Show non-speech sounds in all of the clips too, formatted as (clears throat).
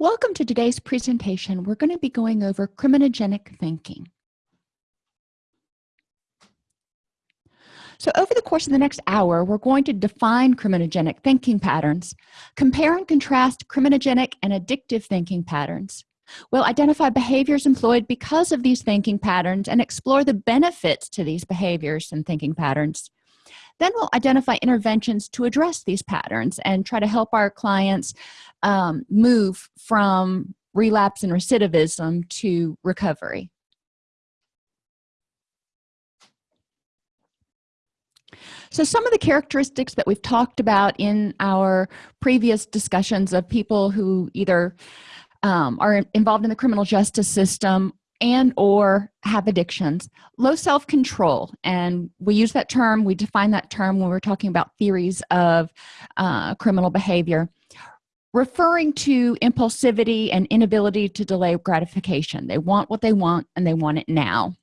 Welcome to today's presentation. We're going to be going over criminogenic thinking. So over the course of the next hour, we're going to define criminogenic thinking patterns, compare and contrast criminogenic and addictive thinking patterns. We'll identify behaviors employed because of these thinking patterns and explore the benefits to these behaviors and thinking patterns. Then we'll identify interventions to address these patterns and try to help our clients um, move from relapse and recidivism to recovery. So some of the characteristics that we've talked about in our previous discussions of people who either um, are involved in the criminal justice system and or have addictions. Low self-control and we use that term we define that term when we're talking about theories of uh, criminal behavior. Referring to impulsivity and inability to delay gratification. They want what they want and they want it now.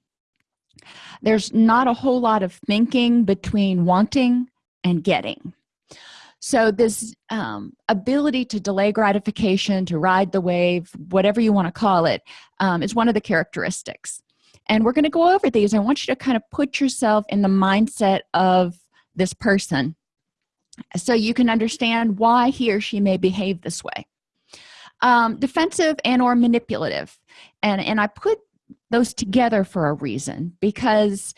There's not a whole lot of thinking between wanting and getting so this um, ability to delay gratification to ride the wave whatever you want to call it, um, is one of the characteristics. And we're going to go over these. I want you to kind of put yourself in the mindset of this person so you can understand why he or she may behave this way. Um, defensive and or manipulative. And and i put those together for a reason because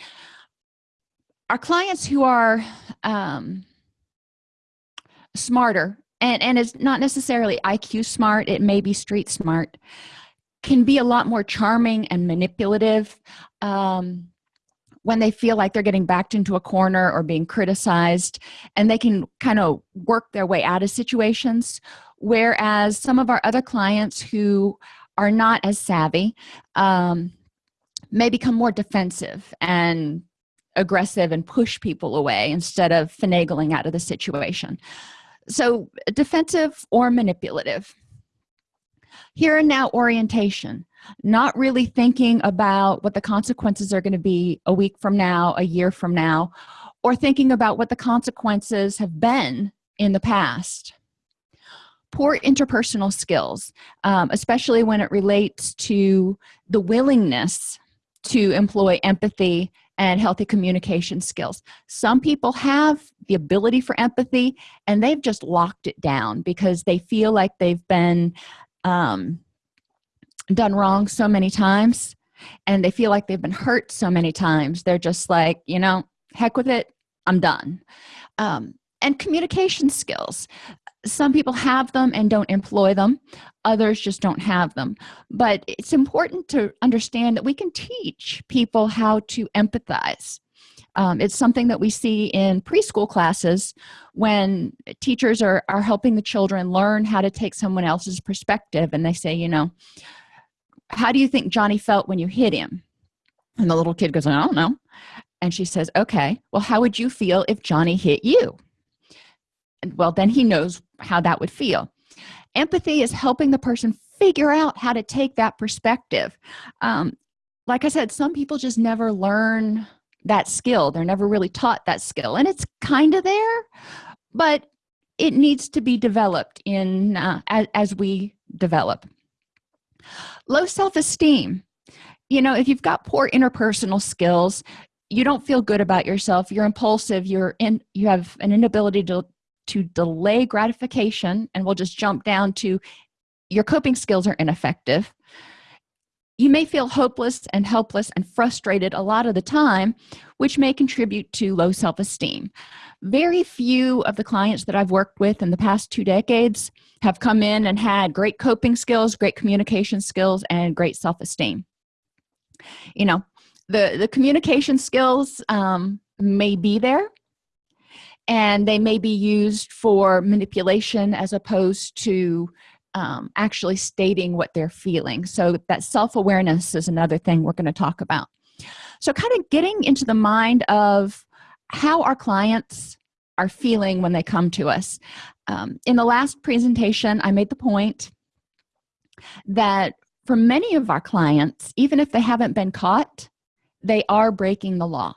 our clients who are um, smarter and and it's not necessarily iq smart it may be street smart can be a lot more charming and manipulative um, when they feel like they're getting backed into a corner or being criticized and they can kind of work their way out of situations. Whereas some of our other clients who are not as savvy um, may become more defensive and aggressive and push people away instead of finagling out of the situation so defensive or manipulative? Here and now orientation. Not really thinking about what the consequences are going to be a week from now a year from now or thinking about what the consequences have been in the past. Poor interpersonal skills um, especially when it relates to the willingness to employ empathy and healthy communication skills. Some people have the ability for empathy and they've just locked it down because they feel like they've been um, done wrong so many times and they feel like they've been hurt so many times. They're just like you know heck with it i'm done. Um, and communication skills some people have them and don't employ them. Others just don't have them. But it's important to understand that we can teach people how to empathize. Um, it's something that we see in preschool classes when teachers are, are helping the children learn how to take someone else's perspective and they say you know how do you think johnny felt when you hit him? And the little kid goes i don't know. And she says okay well how would you feel if johnny hit you well then he knows how that would feel. Empathy is helping the person figure out how to take that perspective. Um, like i said some people just never learn that skill. They're never really taught that skill and it's kind of there but it needs to be developed in uh, as, as we develop. Low self-esteem. You know if you've got poor interpersonal skills you don't feel good about yourself you're impulsive you're in you have an inability to to delay gratification and we'll just jump down to your coping skills are ineffective. You may feel hopeless and helpless and frustrated a lot of the time which may contribute to low self-esteem. Very few of the clients that i've worked with in the past two decades have come in and had great coping skills great communication skills and great self-esteem. You know the the communication skills um, may be there and they may be used for manipulation as opposed to um, actually stating what they're feeling. So that self-awareness is another thing we're going to talk about. So kind of getting into the mind of how our clients are feeling when they come to us. Um, in the last presentation i made the point that for many of our clients even if they haven't been caught they are breaking the law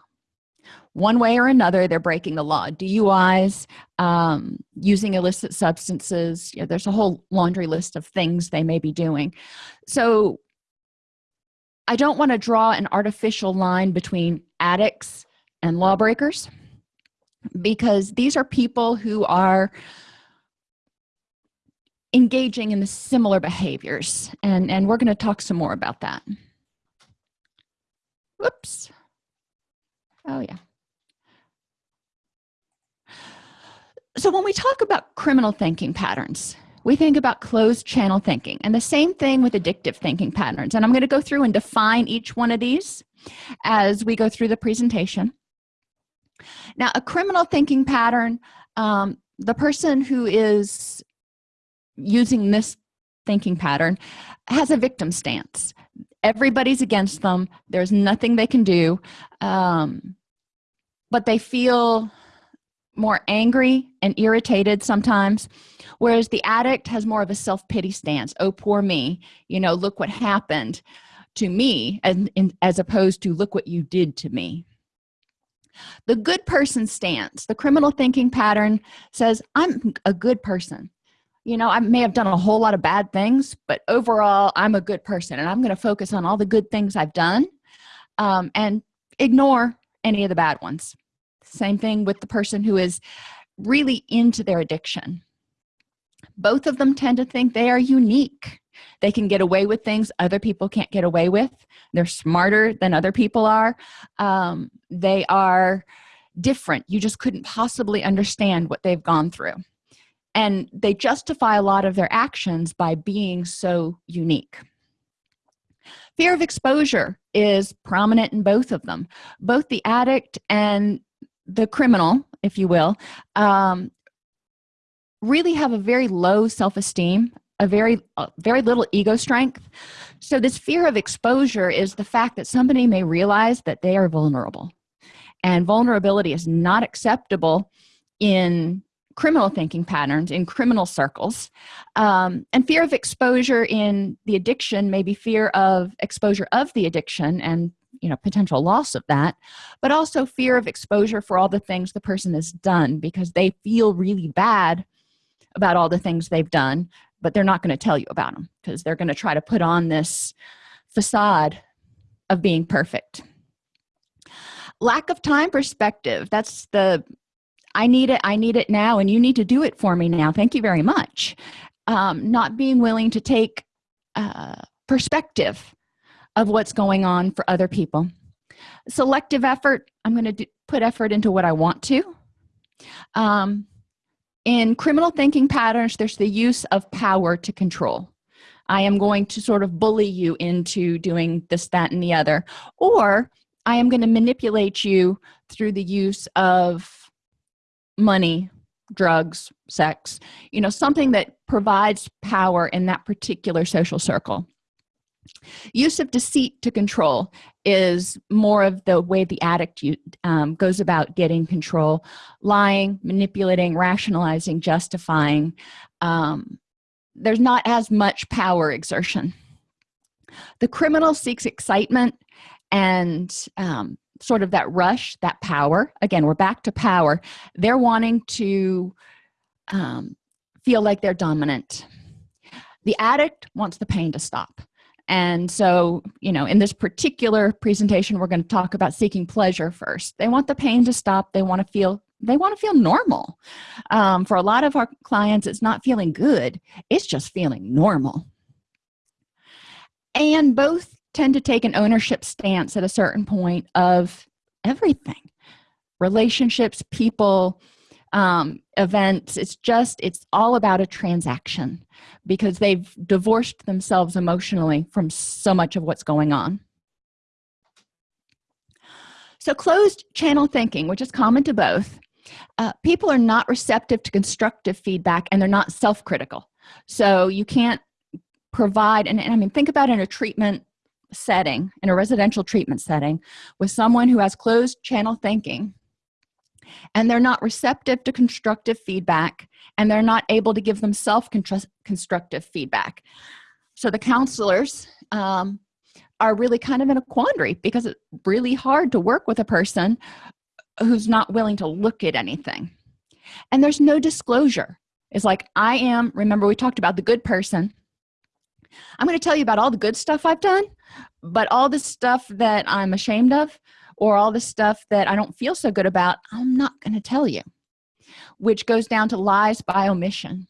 one way or another they're breaking the law. Duis um, using illicit substances you know, there's a whole laundry list of things they may be doing. So i don't want to draw an artificial line between addicts and lawbreakers because these are people who are engaging in the similar behaviors and and we're going to talk some more about that. Whoops oh yeah so when we talk about criminal thinking patterns we think about closed channel thinking and the same thing with addictive thinking patterns. And i'm going to go through and define each one of these as we go through the presentation. Now a criminal thinking pattern um, the person who is using this thinking pattern has a victim stance. Everybody's against them. There's nothing they can do. Um, but they feel more angry and irritated sometimes whereas the addict has more of a self-pity stance. Oh poor me. You know look what happened to me and as opposed to look what you did to me. The good person stance the criminal thinking pattern says i'm a good person. You know i may have done a whole lot of bad things but overall i'm a good person and i'm going to focus on all the good things i've done um, and ignore any of the bad ones same thing with the person who is really into their addiction. Both of them tend to think they are unique. They can get away with things other people can't get away with. They're smarter than other people are. Um, they are different. You just couldn't possibly understand what they've gone through. And they justify a lot of their actions by being so unique. Fear of exposure is prominent in both of them. Both the addict and the criminal if you will um, really have a very low self-esteem a very very little ego strength. So this fear of exposure is the fact that somebody may realize that they are vulnerable. And vulnerability is not acceptable in criminal thinking patterns in criminal circles. Um, and fear of exposure in the addiction may be fear of exposure of the addiction and you know potential loss of that but also fear of exposure for all the things the person has done because they feel really bad about all the things they've done but they're not going to tell you about them because they're going to try to put on this facade of being perfect. Lack of time perspective that's the i need it i need it now and you need to do it for me now thank you very much. Um, not being willing to take uh, perspective of what's going on for other people. Selective effort i'm going to put effort into what i want to. Um, in criminal thinking patterns there's the use of power to control. I am going to sort of bully you into doing this that and the other or i am going to manipulate you through the use of money drugs sex you know something that provides power in that particular social circle use of deceit to control is more of the way the addict um, goes about getting control. Lying manipulating rationalizing justifying um, there's not as much power exertion. The criminal seeks excitement and um, sort of that rush that power. Again we're back to power. They're wanting to um, feel like they're dominant. The addict wants the pain to stop and so you know in this particular presentation we're going to talk about seeking pleasure first. They want the pain to stop. They want to feel they want to feel normal. Um, for a lot of our clients it's not feeling good. It's just feeling normal. And both tend to take an ownership stance at a certain point of everything. Relationships people um, events. It's just it's all about a transaction because they've divorced themselves emotionally from so much of what's going on. So closed channel thinking which is common to both uh, people are not receptive to constructive feedback and they're not self-critical. So you can't provide and, and i mean think about in a treatment setting in a residential treatment setting with someone who has closed channel thinking and they're not receptive to constructive feedback and they're not able to give themselves constructive feedback. So the counselors um, are really kind of in a quandary because it's really hard to work with a person who's not willing to look at anything. And there's no disclosure. It's like i am remember we talked about the good person. I'm going to tell you about all the good stuff i've done but all the stuff that i'm ashamed of or all the stuff that i don't feel so good about i'm not going to tell you which goes down to lies by omission.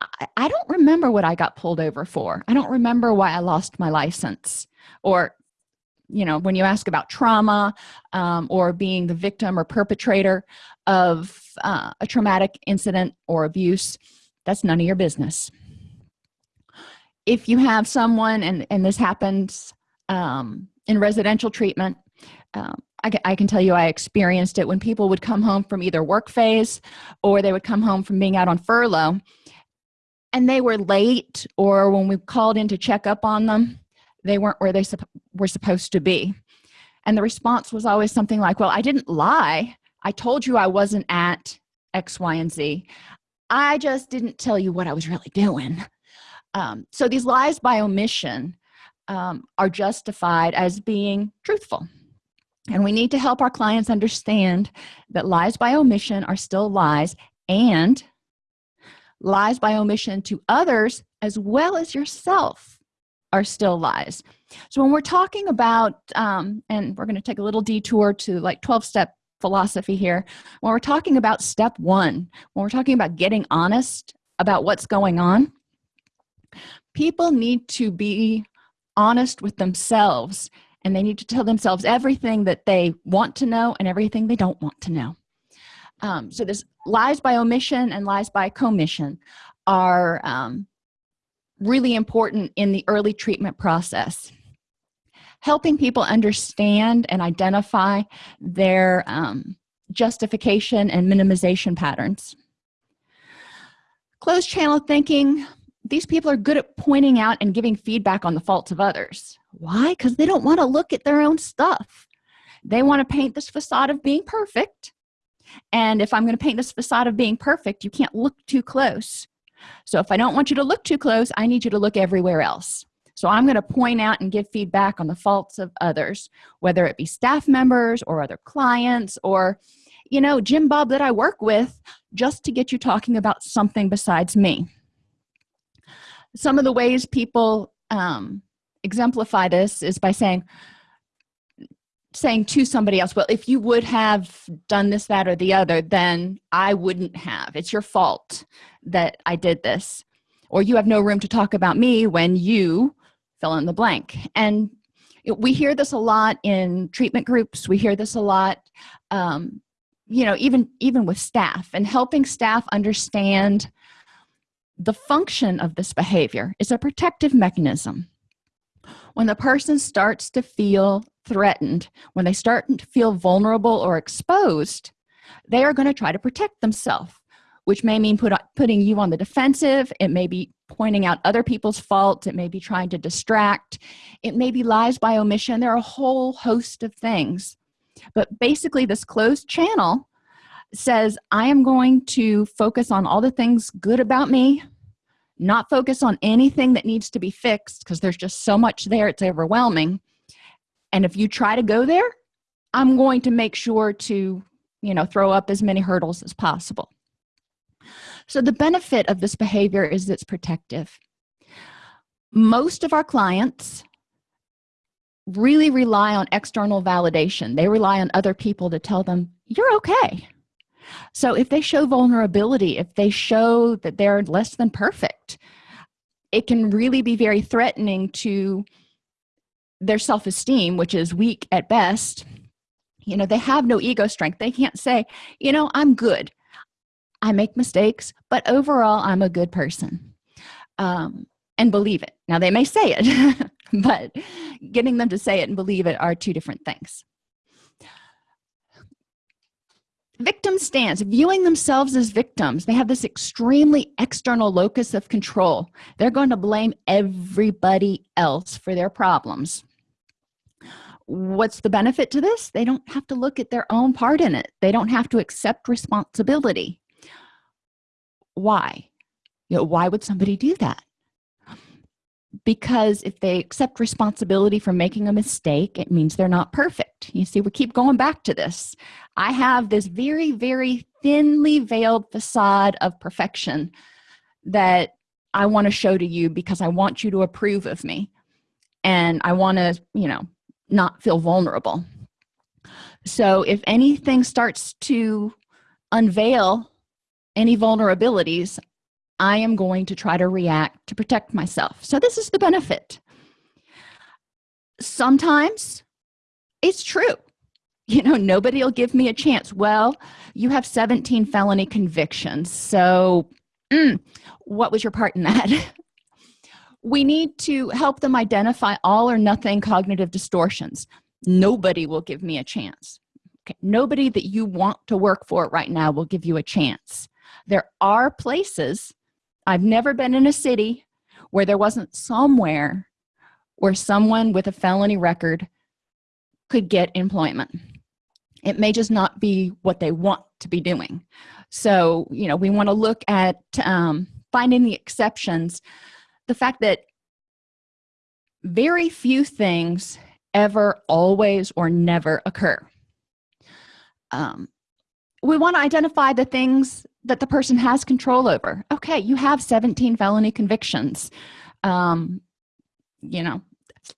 I, I don't remember what i got pulled over for. I don't remember why i lost my license or you know when you ask about trauma um, or being the victim or perpetrator of uh, a traumatic incident or abuse that's none of your business. If you have someone and and this happens um, in residential treatment um, I, I, can tell you I experienced it when people would come home from either work phase or they would come home from being out on furlough and they were late or when we called in to check up on them they weren't where they supp were supposed to be. And the response was always something like well i didn't lie. I told you i wasn't at x y and z. I just didn't tell you what i was really doing. Um, so these lies by omission um, are justified as being truthful and we need to help our clients understand that lies by omission are still lies and lies by omission to others as well as yourself are still lies. So when we're talking about um, and we're going to take a little detour to like 12 step philosophy here. When we're talking about step one when we're talking about getting honest about what's going on people need to be honest with themselves and they need to tell themselves everything that they want to know and everything they don't want to know. Um, so this lies by omission and lies by commission are um, really important in the early treatment process. Helping people understand and identify their um, justification and minimization patterns. Closed channel thinking these people are good at pointing out and giving feedback on the faults of others. Why? Because they don't want to look at their own stuff. They want to paint this facade of being perfect. And if i'm going to paint this facade of being perfect you can't look too close. So if i don't want you to look too close i need you to look everywhere else. So i'm going to point out and give feedback on the faults of others whether it be staff members or other clients or you know jim bob that i work with just to get you talking about something besides me some of the ways people um, exemplify this is by saying saying to somebody else well if you would have done this that or the other then i wouldn't have. It's your fault that i did this. Or you have no room to talk about me when you fill in the blank. And we hear this a lot in treatment groups. We hear this a lot um, you know even even with staff and helping staff understand the function of this behavior is a protective mechanism. When the person starts to feel threatened when they start to feel vulnerable or exposed they are going to try to protect themselves which may mean put, putting you on the defensive. It may be pointing out other people's faults. It may be trying to distract. It may be lies by omission. There are a whole host of things. But basically this closed channel says i am going to focus on all the things good about me not focus on anything that needs to be fixed because there's just so much there it's overwhelming. And if you try to go there i'm going to make sure to you know throw up as many hurdles as possible. So the benefit of this behavior is it's protective. Most of our clients really rely on external validation. They rely on other people to tell them you're okay so if they show vulnerability if they show that they're less than perfect it can really be very threatening to their self-esteem which is weak at best. You know they have no ego strength. They can't say you know i'm good. I make mistakes but overall i'm a good person. Um, and believe it. Now they may say it (laughs) but getting them to say it and believe it are two different things victim stance viewing themselves as victims. They have this extremely external locus of control. They're going to blame everybody else for their problems. What's the benefit to this? They don't have to look at their own part in it. They don't have to accept responsibility. Why? You know why would somebody do that because if they accept responsibility for making a mistake it means they're not perfect. You see we keep going back to this. I have this very very thinly veiled facade of perfection that i want to show to you because i want you to approve of me. And i want to you know not feel vulnerable. So if anything starts to unveil any vulnerabilities i am going to try to react to protect myself. So this is the benefit. Sometimes it's true. You know nobody will give me a chance. Well you have 17 felony convictions. So mm, what was your part in that? (laughs) We need to help them identify all or nothing cognitive distortions. Nobody will give me a chance. Okay nobody that you want to work for right now will give you a chance. There are places i've never been in a city where there wasn't somewhere where someone with a felony record could get employment. It may just not be what they want to be doing. So you know we want to look at um, finding the exceptions. The fact that very few things ever always or never occur. Um, we want to identify the things that the person has control over. Okay you have 17 felony convictions. Um, you know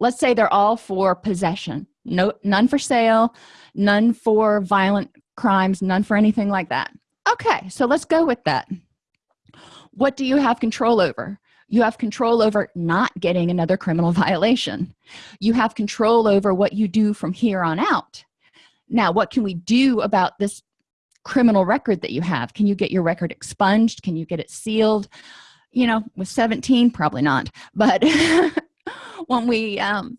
let's say they're all for possession. No none for sale none for violent crimes none for anything like that. Okay so let's go with that. What do you have control over? You have control over not getting another criminal (laughs) violation. You have control over what you do from here on out. Now what can we do about this criminal record that you have? Can you get your record expunged? Can you get it sealed? You know with 17 probably not but (laughs) when we um,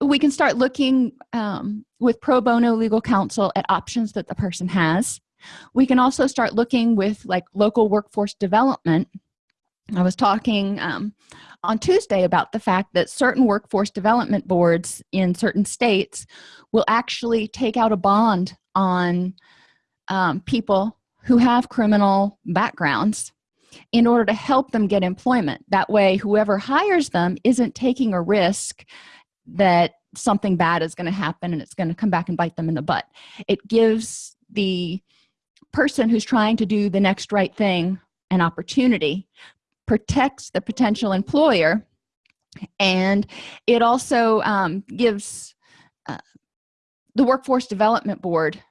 we can start looking um, with pro bono legal counsel at options that the person has. We can also start looking with like local workforce development. I was talking um, on tuesday about the fact that certain workforce development boards in certain states will actually take out a bond on um, people who have criminal backgrounds in order to help them get employment. That way whoever hires them isn't taking a risk that something bad is going to happen and it's going to come back and bite them in the butt. It gives the person who's trying to do the next right thing an opportunity protects the potential employer and it also um, gives uh, the workforce development board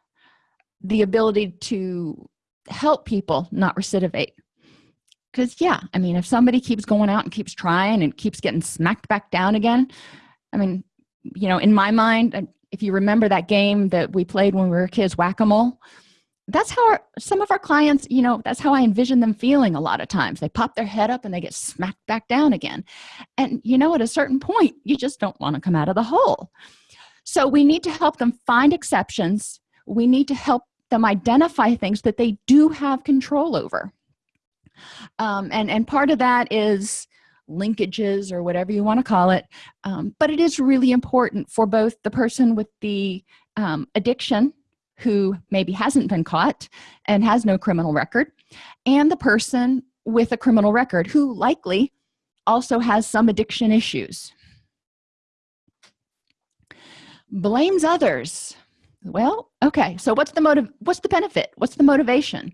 the ability to help people not recidivate. Because yeah i mean if somebody keeps going out and keeps trying and keeps getting smacked back down again i mean you know in my mind if you remember that game that we played when we were kids whack-a-mole that's how our, some of our clients you know that's how i envision them feeling a lot of times. They pop their head up and they get smacked back down again. And you know at a certain point you just don't want to come out of the hole. So we need to help them find exceptions. We need to help them identify things that they do have control over. Um, and and part of that is linkages or whatever you want to call it. Um, but it is really important for both the person with the um, addiction who maybe hasn't been caught and has no criminal record and the person with a criminal record who likely also has some addiction issues. Blames others well okay so what's the motive what's the benefit? What's the motivation?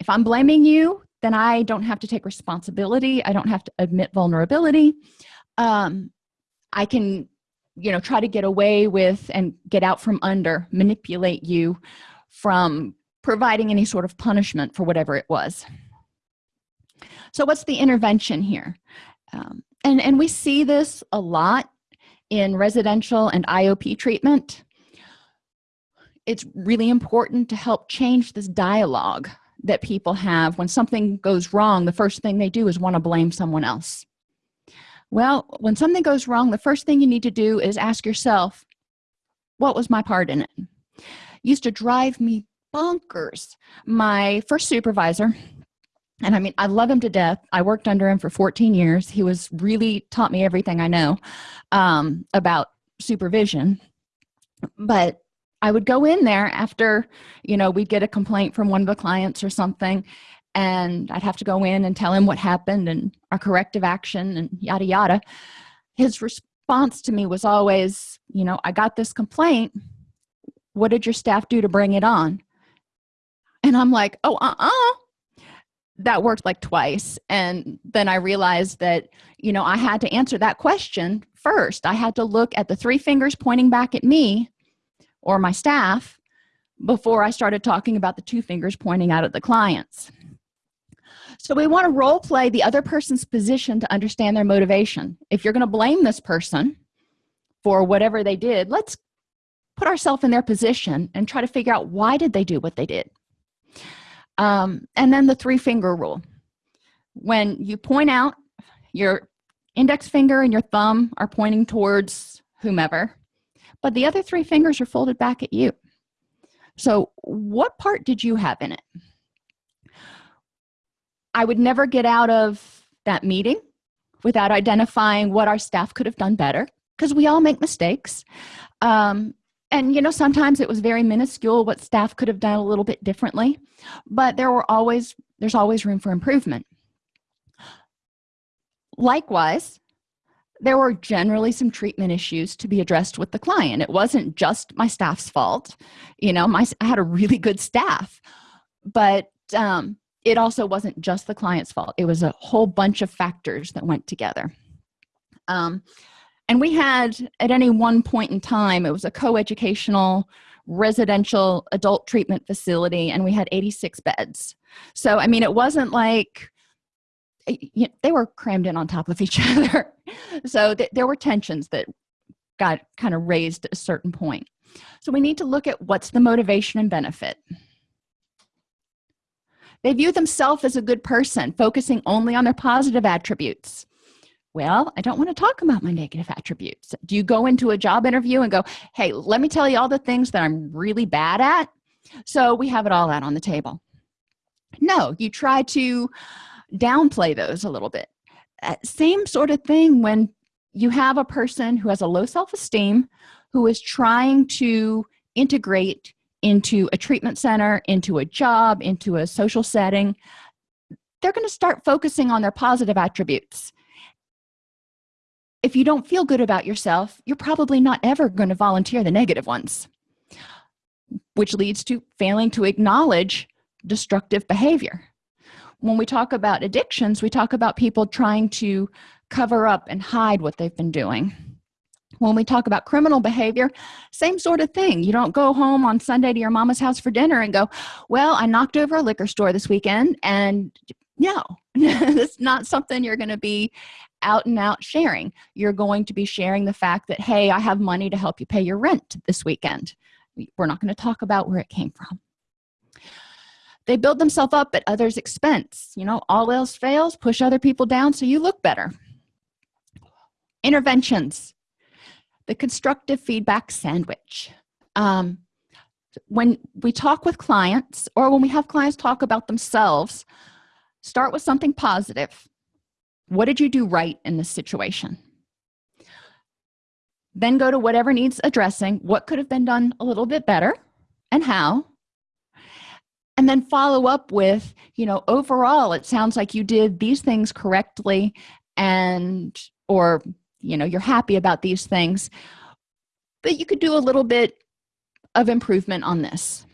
If i'm blaming you then i don't have to take responsibility. I don't have to admit vulnerability. Um, i can you know try to get away with and get out from under manipulate you from providing any sort of punishment for whatever it was. So what's the intervention here? Um, and and we see this a lot in residential and iop treatment it's really important to help change this dialogue that people have. When something goes wrong the first thing they do is want to blame someone else. Well when something goes wrong the first thing you need to do is ask yourself what was my part in it? Used to drive me bonkers. My first supervisor and i mean i love him to death. I worked under him for 14 years. He was really taught me everything i know um, about supervision. But i would go in there after you know we'd get a complaint from one of the clients or something and i'd have to go in and tell him what happened and our corrective action and yada yada. His response to me was always you know i got this complaint. What did your staff do to bring it on? And i'm like oh uh-uh. That worked like twice and then i realized that you know i had to answer that question first. I had to look at the three fingers pointing back at me or my staff before i started talking about the two fingers pointing out at the clients. So we want to role play the other person's position to understand their motivation. If you're going to blame this person for whatever they did let's put ourselves in their position and try to figure out why did they do what they did. Um, and then the three finger rule. When you point out your index finger and your thumb are pointing towards whomever but the other three fingers are folded back at you. So what part did you have in it? I would never get out of that meeting without identifying what our staff could have done better because we all make mistakes. Um, and you know sometimes it was very minuscule what staff could have done a little bit differently but there were always there's always room for improvement. Likewise there were generally some treatment issues to be addressed with the client. It wasn't just my staff's fault you know my i had a really good staff but um, it also wasn't just the client's fault. It was a whole bunch of factors that went together. Um, and we had at any one point in time it was a co-educational residential adult treatment facility and we had 86 beds. So i mean it wasn't like eh, they were crammed in on top of each (laughs) other so th there were tensions that got kind of raised at a certain point. So we need to look at what's the motivation and benefit. They view themselves as a good person focusing only on their positive attributes. Well i don't want to talk about my negative attributes. Do you go into a job interview and go hey let me tell you all the things that i'm really bad at? So we have it all out on the table. No you try to downplay those a little bit Uh, same sort of thing when you have a person who has a low self-esteem who is trying to integrate into a treatment center into a job into a social setting they're going to start focusing on their positive attributes. If you don't feel good about yourself you're probably not ever going to volunteer the negative ones which leads to failing to acknowledge destructive behavior when we talk about addictions we talk about people trying to cover up and hide what they've been doing. When we talk about criminal behavior same sort of thing. You don't go home on sunday to your mama's house for dinner and go well i knocked over a liquor store this weekend and no (laughs) it's not something you're going to be out and out sharing. You're going to be sharing the fact that hey i have money to help you pay your rent this weekend. We're not going to talk about where it came from they build themselves up at others expense. You know all else fails push other people down so you look better. Interventions. The constructive feedback sandwich. Um, when we talk with clients or when we have clients talk about themselves start with something positive. What did you do right in this situation? Then go to whatever needs addressing what could have been done a little bit better and how and then follow up with you know overall it sounds like you did these things correctly and or you know you're happy about these things but you could do a little bit of improvement on this.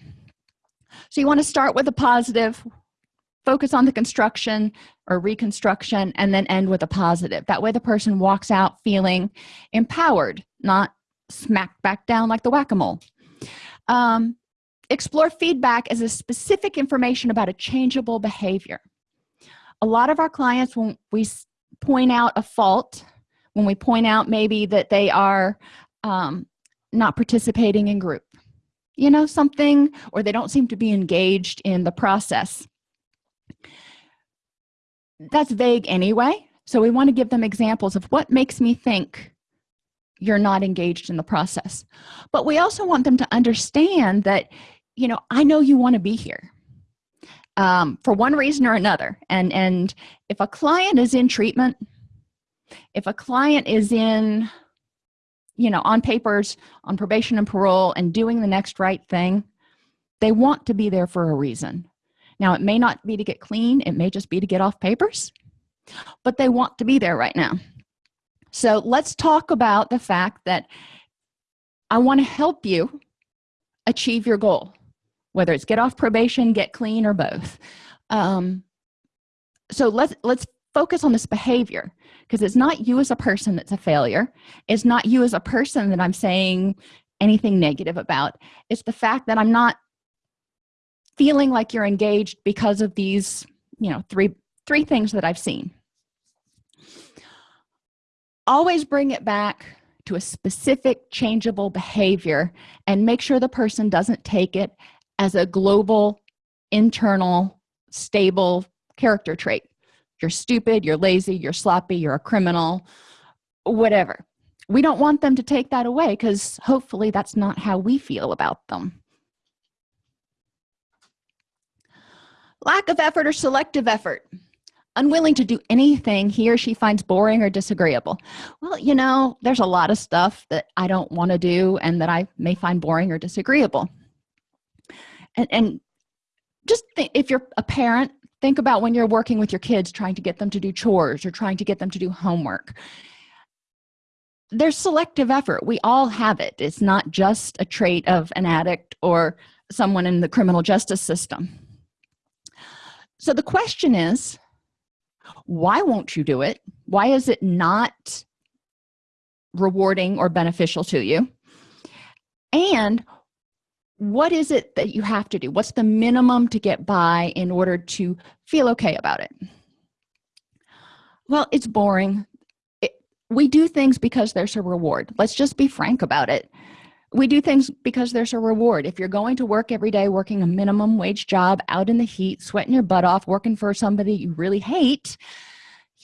So you want to start with a positive focus on the construction or reconstruction and then end with a positive. That way the person walks out feeling empowered not smacked back down like the whack-a-mole. Um, explore feedback as a specific information about a changeable behavior. A lot of our clients when we point out a fault when we point out maybe that they are um, not participating in group you know something or they don't seem to be engaged in the process. That's vague anyway so we want to give them examples of what makes me think you're not engaged in the process. But we also want them to understand that you know i know you want to be here um, for one reason or another. And and if a client is in treatment if a client is in you know on papers on probation and parole and doing the next right thing they want to be there for a reason. Now it may not be to get clean it may just be to get off papers but they want to be there right now. So let's talk about the fact that i want to help you achieve your goal whether it's get off probation get clean or both. Um, so let's let's focus on this behavior because it's not you as a person that's a failure. It's not you as a person that i'm saying anything negative about. It's the fact that i'm not feeling like you're engaged because of these you know three three things that i've seen. Always bring it back to a specific changeable behavior and make sure the person doesn't take it as a global internal stable character trait. You're stupid you're lazy you're sloppy you're a criminal whatever. We don't want them to take that away because hopefully that's not how we feel about them. Lack of effort or selective effort. Unwilling to do anything he or she finds boring or disagreeable. Well you know there's a lot of stuff that i don't want to do and that i may find boring or disagreeable and, and just if you're a parent think about when you're working with your kids trying to get them to do chores or trying to get them to do homework. There's selective effort. We all have it. It's not just a trait of an addict or someone in the criminal justice system. So the question is why won't you do it? Why is it not rewarding or beneficial to you? And what is it that you have to do? What's the minimum to get by in order to feel okay about it? Well it's boring. It, we do things because there's a reward. Let's just be frank about it. We do things because there's a reward. If you're going to work every day working a minimum wage job out in the heat sweating your butt off working for somebody you really hate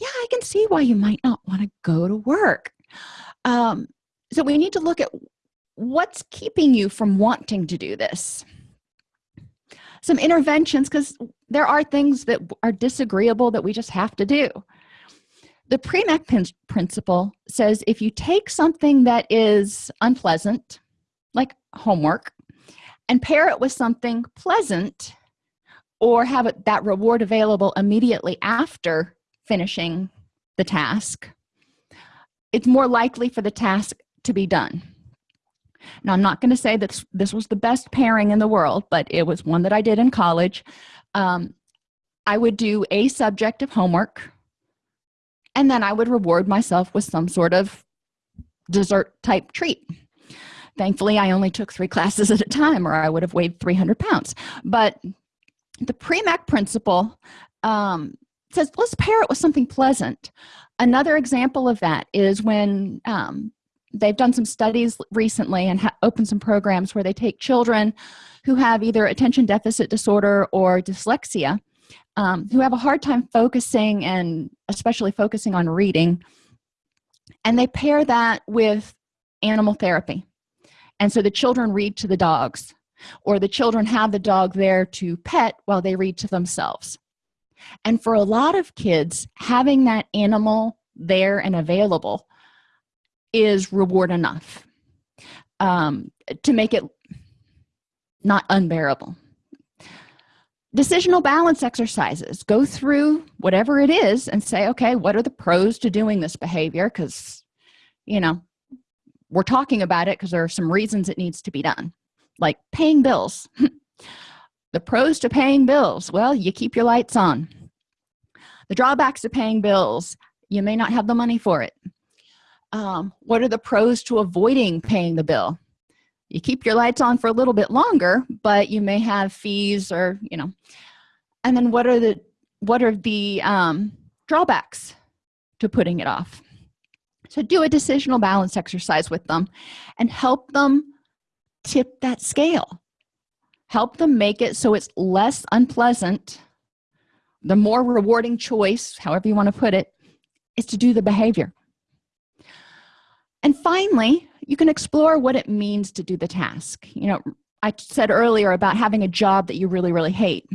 yeah i can see why you might not want to go to work. Um, so we need to look at what's keeping you from wanting to do this? Some interventions because there are things that are disagreeable that we just have to do. The Premack principle says if you take something that is unpleasant like homework and pair it with something pleasant or have that reward available immediately after finishing the task it's more likely for the task to be done now i'm not going to say that this was the best pairing in the world but it was one that i did in college. Um, i would do a subject of homework and then i would reward myself with some sort of dessert type treat. Thankfully i only took three classes at a time or i would have weighed 300 pounds. But the Premack principle um, says let's pair it with something pleasant. Another example of that is when um, they've done some studies recently and opened some programs where they take children who have either attention deficit disorder or dyslexia um, who have a hard time focusing and especially focusing on reading and they pair that with animal therapy. And so the children read to the dogs or the children have the dog there to pet while they read to themselves. And for a lot of kids having that animal there and available is reward enough um, to make it not unbearable. Decisional balance exercises. Go through whatever it is and say okay what are the pros to doing this behavior? Because you know we're talking about it because there are some reasons it needs to be done like paying bills. (laughs) The pros to paying bills. Well you keep your lights on. The drawbacks to paying bills you may not have the money for it um, what are the pros to avoiding paying the bill? You keep your lights on for a little bit longer but you may have fees or you know. And then what are the what are the um, drawbacks to putting it off? So do a decisional balance exercise with them and help them tip that scale. Help them make it so it's less unpleasant. The more rewarding choice however you want to put it is to do the behavior and finally you can explore what it means to do the task. You know i said earlier about having a job that you really really hate.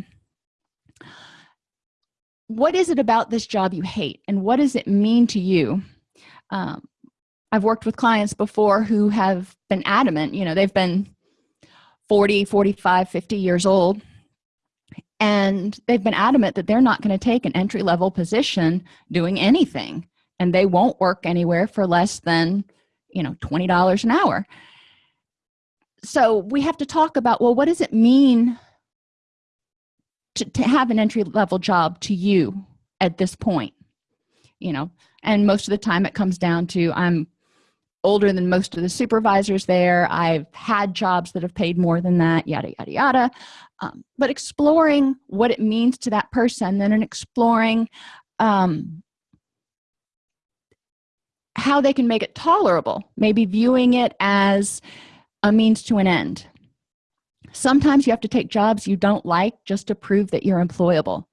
What is it about this job you hate? And what does it mean to you? Um, i've worked with clients before who have been adamant you know they've been 40 45 50 years old and they've been adamant that they're not going to take an entry-level position doing anything and they won't work anywhere for less than you know $20 an hour. So we have to talk about well what does it mean to, to have an entry-level job to you at this point? You know and most of the time it comes down to i'm older than most of the supervisors there. I've had jobs that have paid more than that yada yada yada. Um, but exploring what it means to that person then and exploring um, how they can make it tolerable maybe viewing it as a means to an end. Sometimes you have to take jobs you don't like just to prove that you're employable.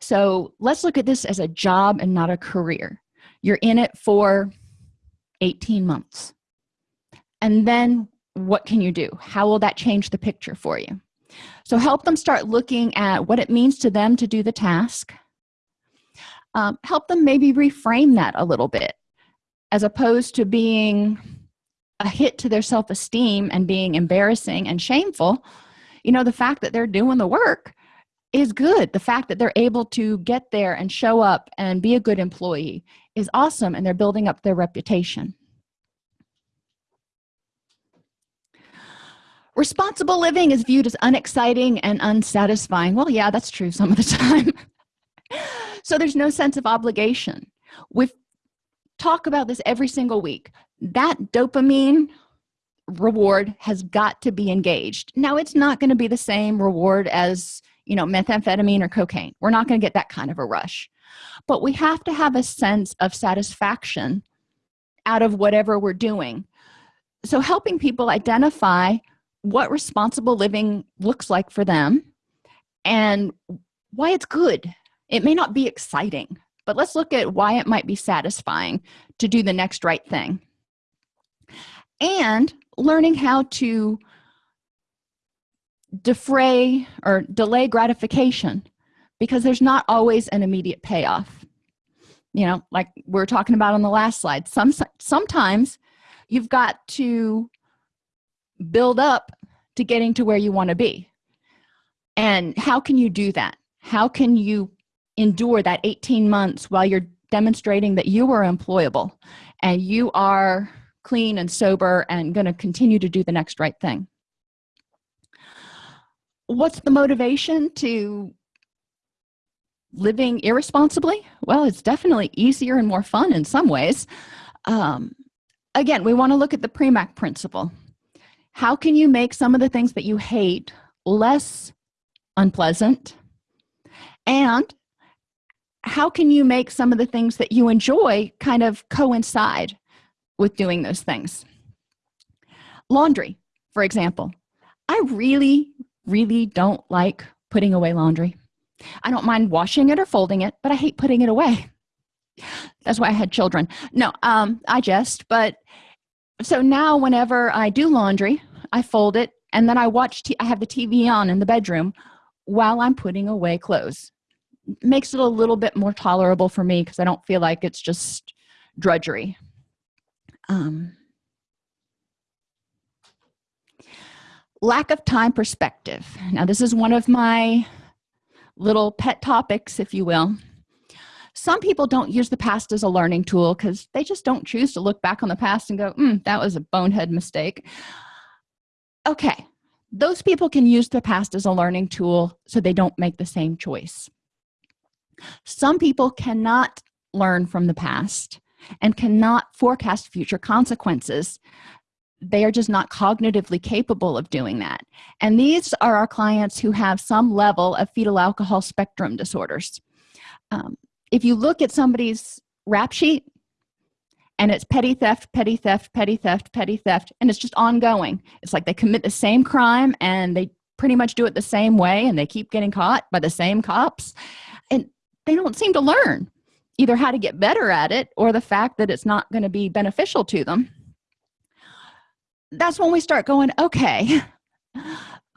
So let's look at this as a job and not a career. You're in it for 18 months. And then what can you do? How will that change the picture for you? So help them start looking at what it means to them to do the task. Um, help them maybe reframe that a little bit as opposed to being a hit to their self-esteem and being embarrassing and shameful you know the fact that they're doing the work is good. The fact that they're able to get there and show up and be a good employee is awesome and they're building up their reputation. Responsible living is viewed as unexciting and unsatisfying. Well yeah that's true some of the (laughs) time. So there's no sense of obligation. We talk about this every single week. That dopamine reward has got to be engaged. Now it's not going to be the same reward as you know methamphetamine or cocaine. We're not going to get that kind of a rush. But we have to have a sense of satisfaction out of whatever we're doing. So helping people identify what responsible living looks like for them and why it's good. It may not be exciting but let's look at why it might be satisfying to do the next right thing. And learning how to defray or delay gratification because there's not always an immediate payoff. You know like we are talking about on the last slide some sometimes you've got to build up to getting to where you want to be. And how can you do that? How can you endure that 18 months while you're demonstrating that you are employable and you are clean and sober and going to continue to do the next right thing. What's the motivation to living irresponsibly? Well it's definitely easier and more fun in some ways. Um, again we want to look at the premack principle. How can you make some of the things that you hate less unpleasant? And how can you make some of the things that you enjoy kind of coincide with doing those things? Laundry for example. I really really don't like putting away laundry. I don't mind washing it or folding it but i hate putting it away. (laughs) That's why i had children. No um i jest but so now whenever i do laundry i fold it and then i watch i have the tv on in the bedroom while i'm putting away clothes makes it a little bit more tolerable for me because i don't feel like it's just drudgery. Um, lack of time perspective. Now this is one of my little pet topics if you will. Some people don't use the past as a learning tool because they just don't choose to look back on the past and go mm, that was a bonehead mistake. Okay those people can use the past as a learning tool so they don't make the same choice some people cannot learn from the past and cannot forecast future consequences. They are just not cognitively capable of doing that. And these are our clients who have some level of fetal alcohol spectrum disorders. Um, if you look at somebody's rap sheet and it's petty theft petty theft petty theft petty theft and it's just ongoing. It's like they commit the same crime and they pretty much do it the same way and they keep getting caught by the same cops. And they don't seem to learn either how to get better at it or the fact that it's not going to be beneficial to them. That's when we start going okay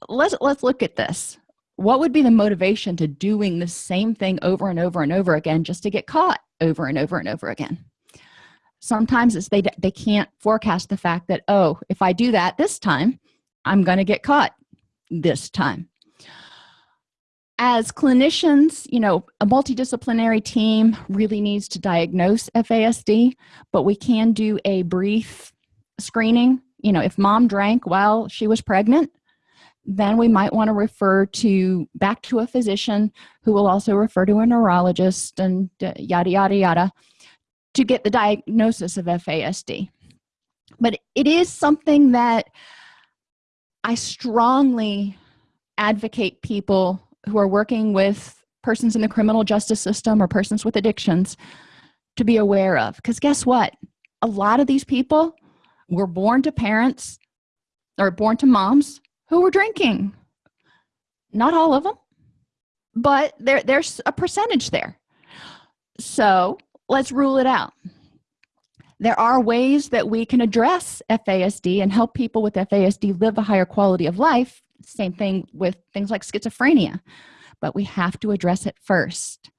let's let's look at this. What would be the motivation to doing the same thing over and over and over again just to get caught over and over and over again? Sometimes it's they they can't forecast the fact that oh if i do that this time i'm going to get caught this time as clinicians you know a multidisciplinary team really needs to diagnose fasd but we can do a brief screening. You know if mom drank while she was pregnant then we might want to refer to back to a physician who will also refer to a neurologist and yada yada yada to get the diagnosis of fasd but it is something that i strongly advocate people who are working with persons in the criminal justice system or persons with addictions to be aware of. Because guess what? A lot of these people were born to parents or born to moms who were drinking. Not all of them but there there's a percentage there. So let's rule it out. There are ways that we can address fasd and help people with fasd live a higher quality of life same thing with things like schizophrenia but we have to address it first.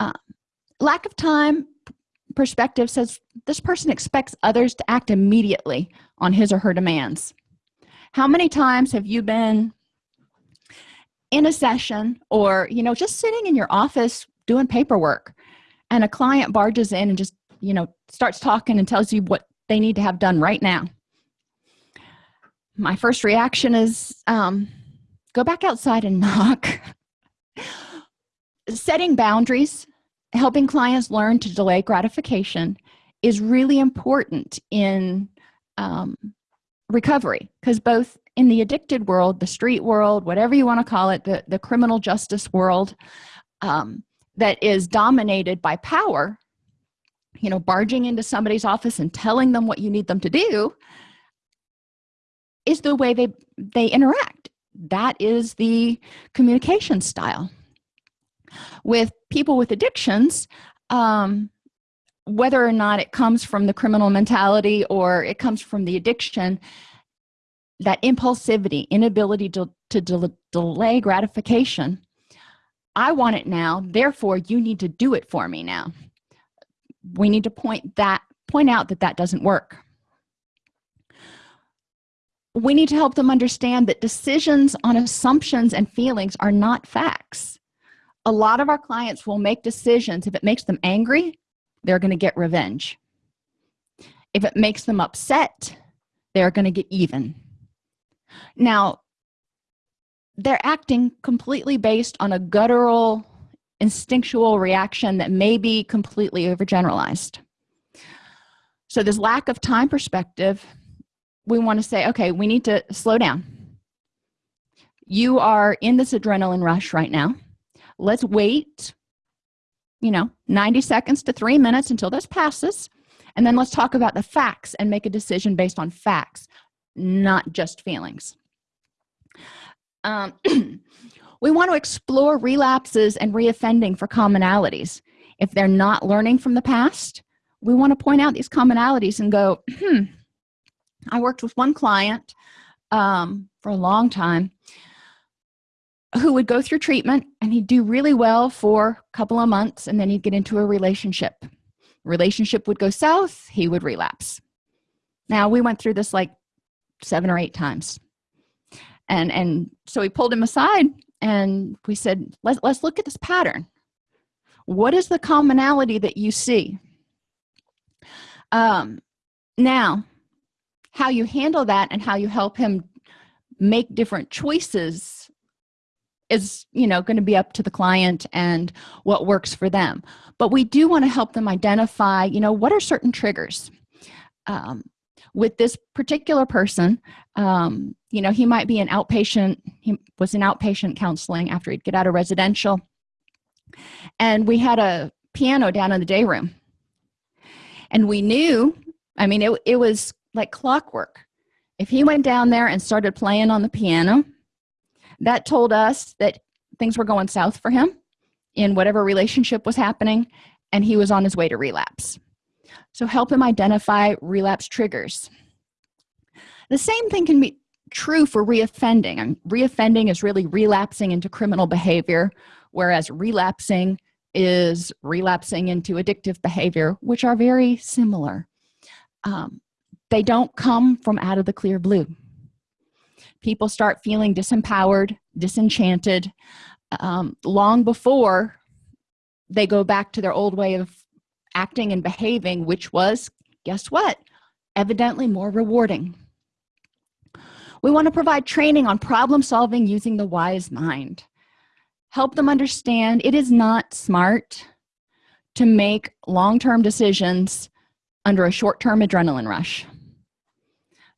Uh, lack of time perspective says this person expects others to act immediately on his or her demands. How many times have you been in a session or you know just sitting in your office doing paperwork and a client barges in and just you know starts talking and tells you what they need to have done right now my first reaction is um, go back outside and (laughs) knock. Setting boundaries helping clients learn to delay gratification is really important in um, recovery because both in the addicted world the street world whatever you want to call it the, the criminal justice world um, that is dominated by power you know barging into somebody's office and telling them what you need them to do is the way they they interact. That is the communication style. With people with addictions um, whether or not it comes from the criminal mentality or it comes from the addiction that impulsivity inability to, to del delay gratification i want it now therefore you need to do it for me now. We need to point that point out that that doesn't work we need to help them understand that decisions on assumptions and feelings are not facts. A lot of our clients will make decisions. If it makes them angry they're going to get revenge. If it makes them upset they're going to get even. Now they're acting completely based on a guttural instinctual reaction that may be completely overgeneralized. So this lack of time perspective we want to say okay we need to slow down. You are in this adrenaline rush right now. Let's wait you know 90 seconds to three minutes until this passes. And then let's talk about the facts and make a decision based on facts not just feelings. Um, (clears throat) we want to explore relapses and reoffending for commonalities. If they're not learning from the past we want to point out these commonalities and go hmm i worked with one client um, for a long time who would go through treatment and he'd do really well for a couple of months and then he'd get into a relationship. Relationship would go south he would relapse. Now we went through this like seven or eight times. And and so we pulled him aside and we said let's, let's look at this pattern. What is the commonality that you see? Um now how you handle that and how you help him make different choices is you know going to be up to the client and what works for them. But we do want to help them identify you know what are certain triggers um, with this particular person. Um, you know he might be an outpatient he was in outpatient counseling after he'd get out of residential. And we had a piano down in the day room. And we knew i mean it, it was like clockwork. If he went down there and started playing on the piano that told us that things were going south for him in whatever relationship was happening and he was on his way to relapse. So help him identify relapse triggers. The same thing can be true for reoffending and reoffending is really relapsing into criminal behavior whereas relapsing is relapsing into addictive behavior which are very similar. Um, they don't come from out of the clear blue. People start feeling disempowered disenchanted. Um, long before they go back to their old way of acting and behaving which was guess what? Evidently more rewarding. We want to provide training on problem solving using the wise mind. Help them understand it is not smart to make long-term decisions under a short-term adrenaline rush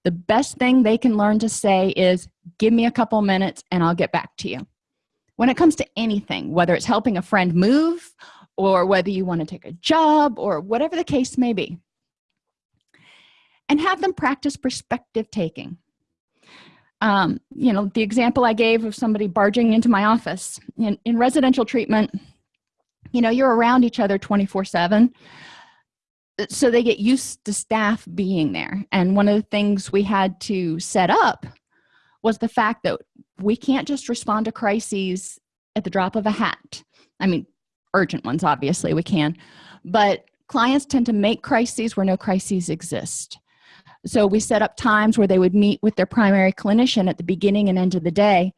the best thing they can learn to say is give me a couple minutes and i'll get back to you. When it comes to anything whether it's helping a friend move or whether you want to take a job or whatever the case may be. And have them practice perspective taking. Um, you know the example i gave of somebody barging into my office in, in residential treatment you know you're around each other 24 7 so they get used to staff being there. And one of the things we had to set up was the fact that we can't just respond to crises at the drop of a hat. I mean urgent ones obviously we can. But clients tend to make crises where no crises exist. So we set up times where they would meet with their primary clinician at the beginning and end of the day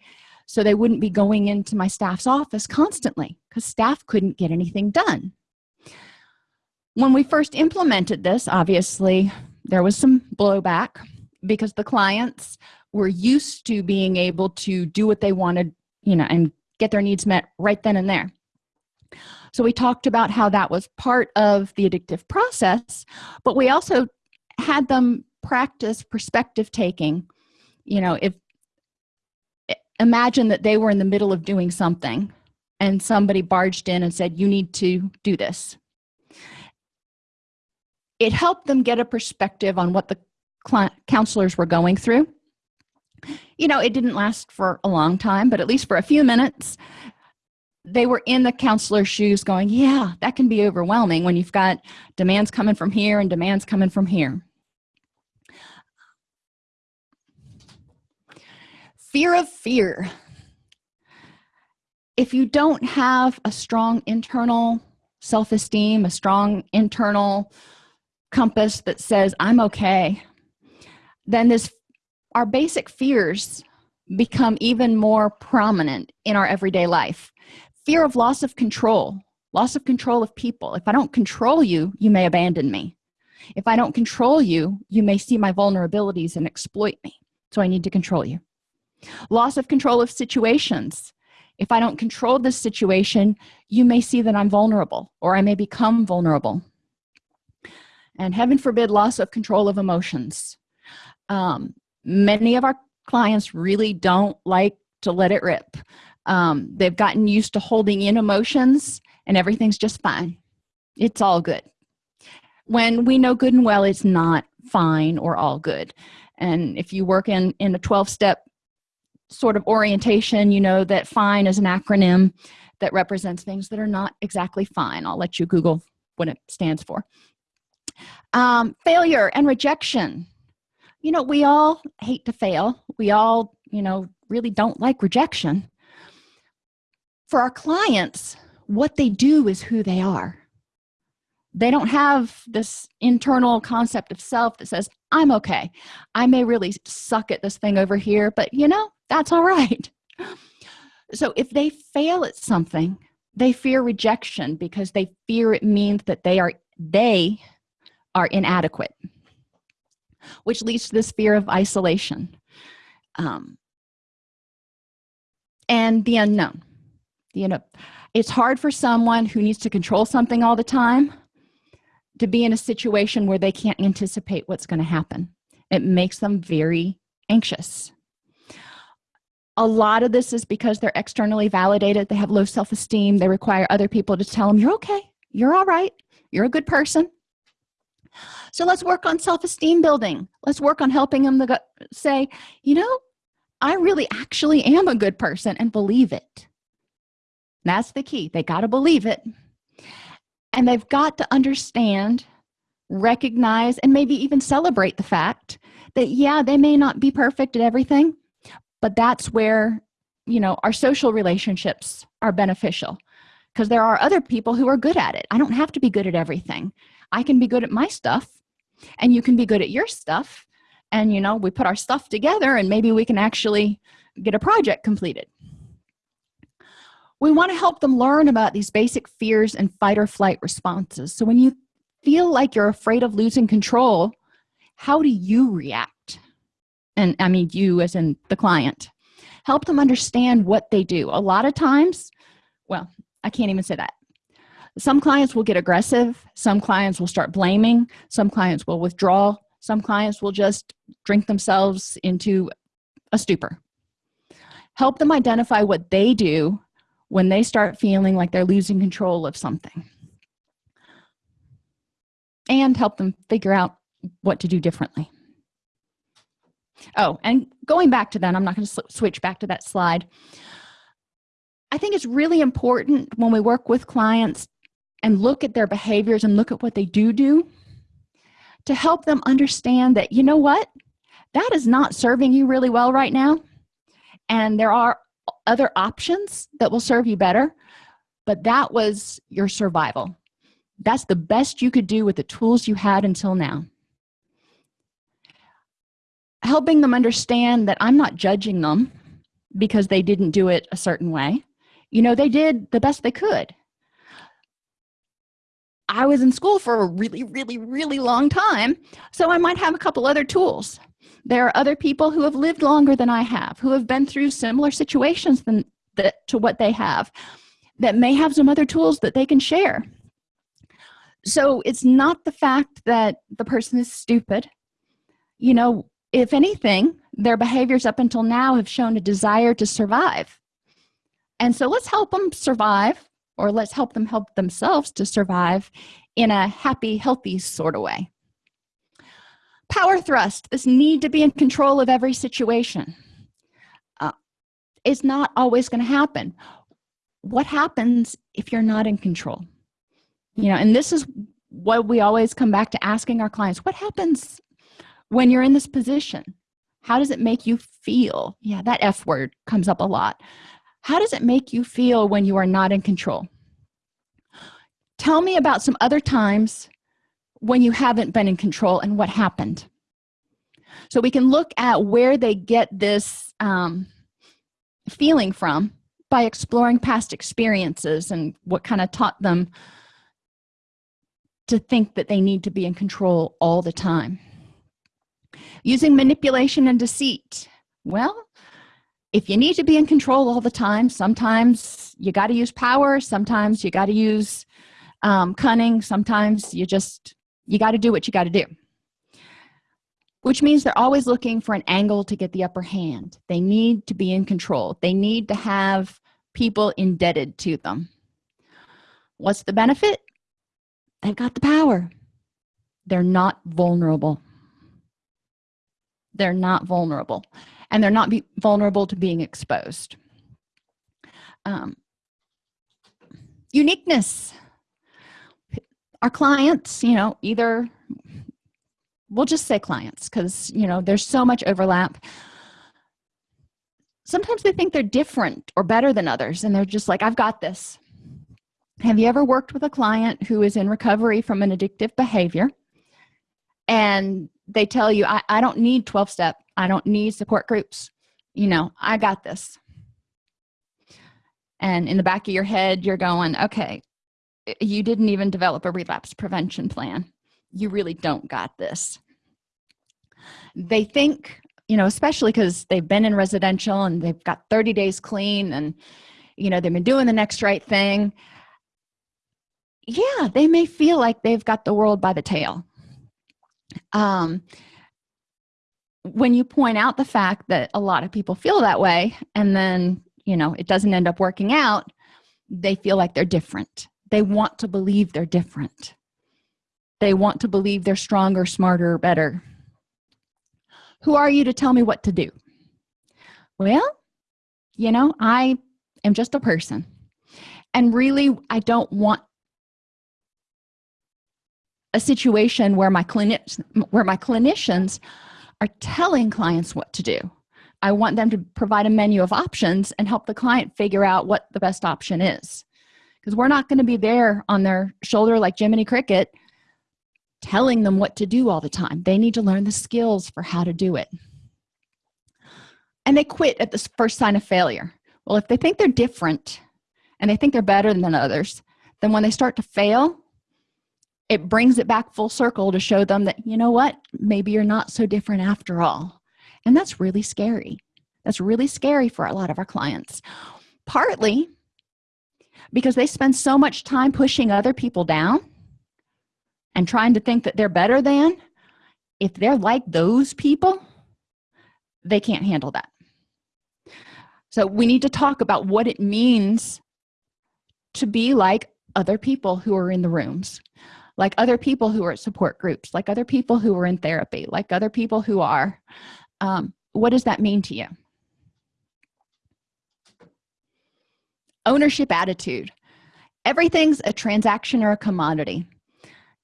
so they wouldn't be going into my staff's office constantly because staff couldn't get anything done when we first implemented this obviously there was some blowback because the clients were used to being able to do what they wanted you know and get their needs met right then and there. So we talked about how that was part of the addictive process but we also had them practice perspective taking. You know if imagine that they were in the middle of doing something and somebody barged in and said you need to do this it helped them get a perspective on what the counselors were going through. You know it didn't last for a long time but at least for a few minutes they were in the counselor's shoes going yeah that can be overwhelming when you've got demands coming from here and demands coming from here. Fear of fear. If you don't have a strong internal self-esteem a strong internal compass that says i'm okay then this our basic fears become even more prominent in our everyday life. Fear of loss of control loss of control of people. If i don't control you you may abandon me. If i don't control you you may see my vulnerabilities and exploit me. So i need to control you. Loss of control of situations. If i don't control this situation you may see that i'm vulnerable or i may become vulnerable and heaven forbid loss of control of emotions. Um, many of our clients really don't like to let it rip. Um, they've gotten used to holding in emotions and everything's just fine. It's all good. When we know good and well it's not fine or all good. And if you work in in a 12-step sort of orientation you know that fine is an acronym that represents things that are not exactly fine. I'll let you google what it stands for um, failure and rejection. You know we all hate to fail. We all you know really don't like rejection. For our clients what they do is who they are. They don't have this internal concept of self that says i'm okay. I may really suck at this thing over here but you know that's all right. (laughs) So if they fail at something they fear rejection because they fear it means that they are they are inadequate which leads to this fear of isolation um, and the unknown. You know it's hard for someone who needs to control something all the time to be in a situation where they can't anticipate what's going to happen. It makes them very anxious. A lot of this is because they're externally validated they have low self-esteem they require other people to tell them you're okay you're all right you're a good person so let's work on self-esteem building. Let's work on helping them to say you know i really actually am a good person and believe it. That's the key. They got to believe it. And they've got to understand recognize and maybe even celebrate the fact that yeah they may not be perfect at everything but that's where you know our social relationships are beneficial. Because there are other people who are good at it. I don't have to be good at everything i can be good at my stuff and you can be good at your stuff and you know we put our stuff together and maybe we can actually get a project completed. We want to help them learn about these basic fears and fight or flight responses. So when you feel like you're afraid of losing control how do you react? And i mean you as in the client. Help them understand what they do. A lot of times well i can't even say that some clients will get aggressive. Some clients will start blaming. Some clients will withdraw. Some clients will just drink themselves into a stupor. Help them identify what they do when they start feeling like they're losing control of something. And help them figure out what to do differently. Oh and going back to that i'm not going to switch back to that slide. I think it's really important when we work with clients and look at their behaviors and look at what they do do to help them understand that you know what? That is not serving you really well right now. And there are other options that will serve you better but that was your survival. That's the best you could do with the tools you had until now. Helping them understand that i'm not judging them because they didn't do it a certain way. You know they did the best they could i was in school for a really really really long time so i might have a couple other tools. There are other people who have lived longer than i have who have been through similar situations than to what they have that may have some other tools that they can share. So it's not the fact that the person is stupid. You know if anything their behaviors up until now have shown a desire to survive. And so let's help them survive or let's help them help themselves to survive in a happy healthy sort of way. Power thrust this need to be in control of every situation uh, is not always going to happen. What happens if you're not in control? You know and this is what we always come back to asking our clients what happens when you're in this position? How does it make you feel? Yeah that f word comes up a lot how does it make you feel when you are not in control? Tell me about some other times when you haven't been in control and what happened. So we can look at where they get this um, feeling from by exploring past experiences and what kind of taught them to think that they need to be in control all the time. Using manipulation and deceit. Well if you need to be in control all the time sometimes you got to use power sometimes you got to use um, cunning sometimes you just you got to do what you got to do. Which means they're always looking for an angle to get the upper hand. They need to be in control. They need to have people indebted to them. What's the benefit? They've got the power. They're not vulnerable. They're not vulnerable and they're not be vulnerable to being exposed. Um, uniqueness. Our clients you know either we'll just say clients because you know there's so much overlap. Sometimes they think they're different or better than others and they're just like i've got this. Have you ever worked with a client who is in recovery from an addictive behavior? And they tell you I, I don't need 12 step. I don't need support groups. You know I got this. And in the back of your head you're going okay eh, you didn't even develop a relapse prevention plan. You really don't got this. They think you know especially because they've been in residential and they've got 30 days clean and you know they've been doing the next right thing. Yeah they may feel like they've got the world by the tail um when you point out the fact that a lot of people feel that way and then you know it doesn't end up working out they feel like they're different. They want to believe they're different. They want to believe they're stronger smarter better. Who are you to tell me what to do? Well you know i am just a person. And really i don't want a situation where my clinics where my clinicians are telling clients what to do. I want them to provide a menu of options and help the client figure out what the best option is. Because we're not going to be there on their shoulder like jiminy cricket telling them what to do all the time. They need to learn the skills for how to do it. And they quit at the first sign of failure. Well if they think they're different and they think they're better than others then when they start to fail it brings it back full circle to show them that you know what? Maybe you're not so different after all. And that's really scary. That's really scary for a lot of our clients. Partly because they spend so much time pushing other people down and trying to think that they're better than if they're like those people they can't handle that. So we need to talk about what it means to be like other people who are in the rooms like other people who are at support groups like other people who are in therapy like other people who are um, what does that mean to you? Ownership attitude. Everything's a transaction or a commodity.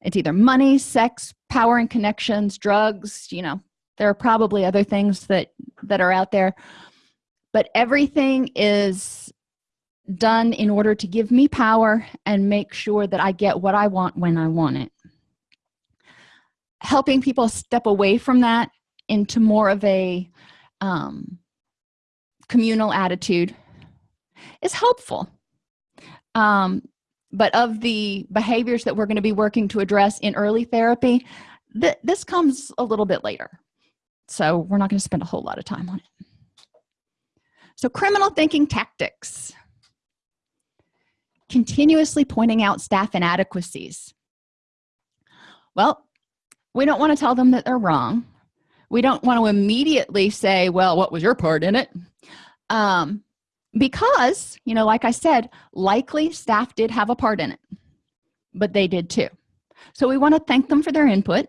It's either money sex power and connections drugs you know there are probably other things that that are out there but everything is done in order to give me power and make sure that I get what I want when I want it. Helping people step away from that into more of a um, communal attitude is helpful. Um, but of the behaviors that we're going to be working to address in early therapy th this comes a little bit later. So we're not going to spend a whole lot of time on it. So criminal thinking tactics continuously pointing out staff inadequacies. Well we don't want to tell them that they're wrong. We don't want to immediately say well what was your part in it? Um, because you know like i said likely staff did have a part in it but they did too. So we want to thank them for their input.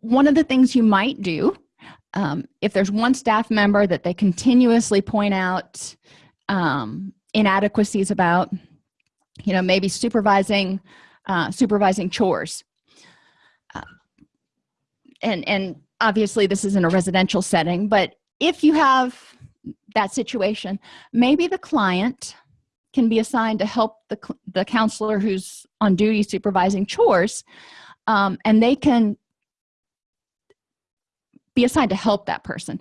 One of the things you might do um, if there's one staff member that they continuously point out um, inadequacies about you know maybe supervising uh, supervising chores. Uh, and and obviously this is in a residential setting but if you have that situation maybe the client can be assigned to help the, the counselor who's on duty supervising chores um, and they can be assigned to help that person.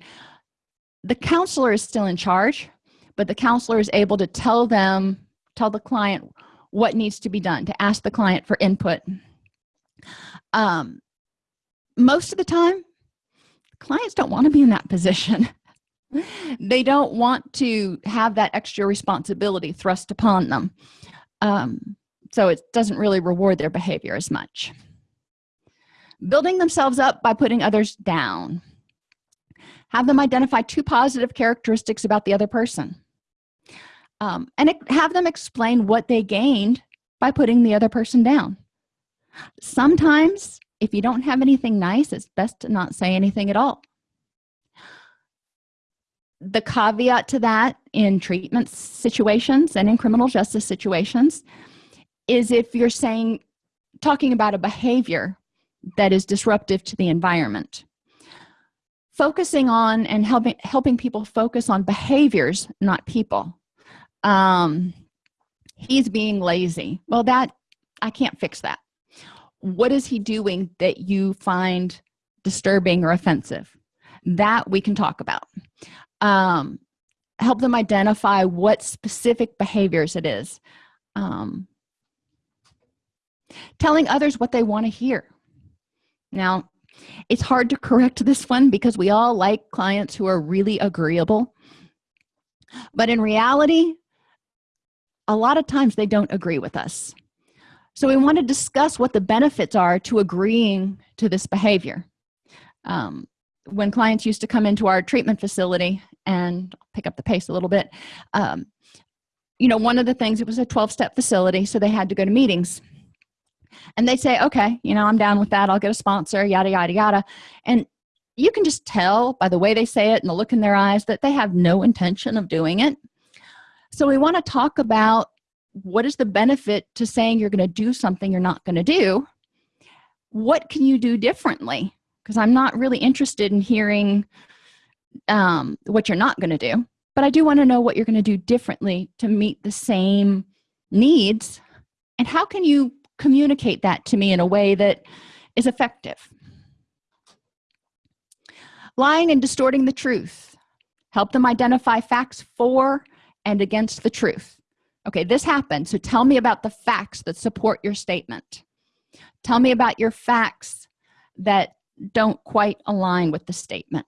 The counselor is still in charge but the counselor is able to tell them tell the client what needs to be done to ask the client for input. Um, most of the time clients don't want to be in that position. (laughs) They don't want to have that extra responsibility thrust upon them. Um, so it doesn't really reward their behavior as much. Building themselves up by putting others down. Have them identify two positive characteristics about the other person um, and have them explain what they gained by putting the other person down. Sometimes if you don't have anything nice it's best to not say anything at all. The caveat to that in treatment situations and in criminal justice situations is if you're saying talking about a behavior that is disruptive to the environment. Focusing on and helping helping people focus on behaviors not people um he's being lazy. Well that i can't fix that. What is he doing that you find disturbing or offensive? That we can talk about. Um help them identify what specific behaviors it is. Um telling others what they want to hear. Now it's hard to correct this one because we all like clients who are really agreeable but in reality a lot of times they don't agree with us. So we want to discuss what the benefits are to agreeing to this behavior. Um, when clients used to come into our treatment facility and pick up the pace a little bit um, you know one of the things it was a 12-step facility so they had to go to meetings. And they say okay you know i'm down with that. I'll get a sponsor yada yada yada. And you can just tell by the way they say it and the look in their eyes that they have no intention of doing it so we want to talk about what is the benefit to saying you're going to do something you're not going to do? What can you do differently? Because i'm not really interested in hearing um, what you're not going to do but i do want to know what you're going to do differently to meet the same needs and how can you communicate that to me in a way that is effective? Lying and distorting the truth. Help them identify facts for and against the truth. Okay this happened. So tell me about the facts that support your statement. Tell me about your facts that don't quite align with the statement.